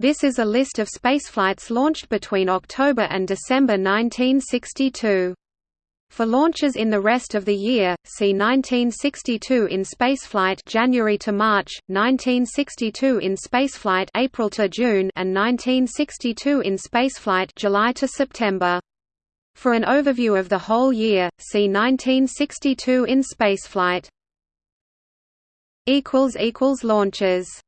This is a list of spaceflights launched between October and December 1962. For launches in the rest of the year, see 1962 in spaceflight January to March, 1962 in spaceflight April to June, and 1962 in spaceflight July to September. For an overview of the whole year, see 1962 in spaceflight. equals equals launches